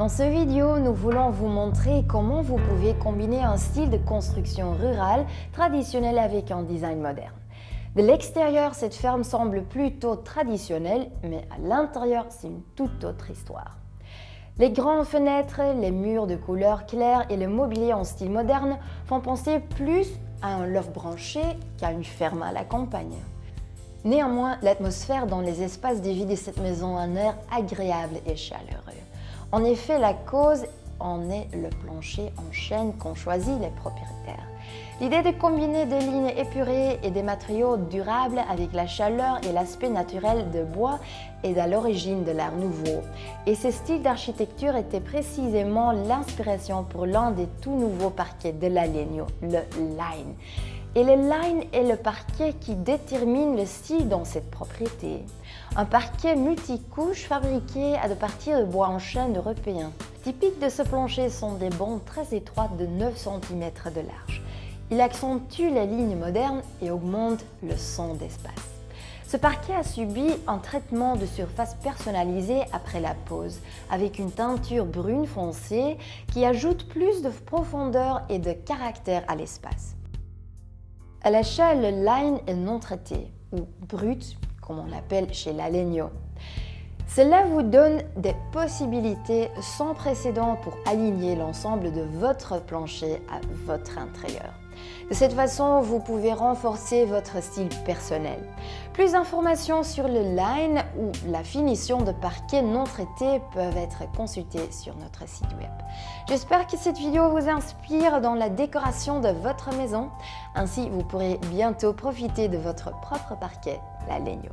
Dans cette vidéo, nous voulons vous montrer comment vous pouvez combiner un style de construction rurale traditionnel avec un design moderne. De l'extérieur, cette ferme semble plutôt traditionnelle, mais à l'intérieur, c'est une toute autre histoire. Les grandes fenêtres, les murs de couleur claire et le mobilier en style moderne font penser plus à un loft branché qu'à une ferme à la campagne. Néanmoins, l'atmosphère dans les espaces de vie de cette maison a un air agréable et chaleureux. En effet, la cause en est le plancher en chêne qu'ont choisi les propriétaires. L'idée de combiner des lignes épurées et des matériaux durables avec la chaleur et l'aspect naturel de bois est à l'origine de l'art nouveau. Et ce style d'architecture était précisément l'inspiration pour l'un des tout nouveaux parquets de la Legno, le Line. Et le line est le parquet qui détermine le style dans cette propriété. Un parquet multicouche fabriqué à partir de bois en chêne européen. Typiques de ce plancher sont des bandes très étroites de 9 cm de large. Il accentue les lignes modernes et augmente le son d'espace. Ce parquet a subi un traitement de surface personnalisé après la pose, avec une teinture brune foncée qui ajoute plus de profondeur et de caractère à l'espace. À l'échelle, le line est non traité, ou brut, comme on l'appelle chez l'Alegno. Cela vous donne des possibilités sans précédent pour aligner l'ensemble de votre plancher à votre intérieur. De cette façon, vous pouvez renforcer votre style personnel. Plus d'informations sur le line ou la finition de parquet non traité peuvent être consultées sur notre site web. J'espère que cette vidéo vous inspire dans la décoration de votre maison. Ainsi, vous pourrez bientôt profiter de votre propre parquet, la Legno.